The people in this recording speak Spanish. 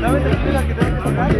¿La vete a tirar que te vas a sacar?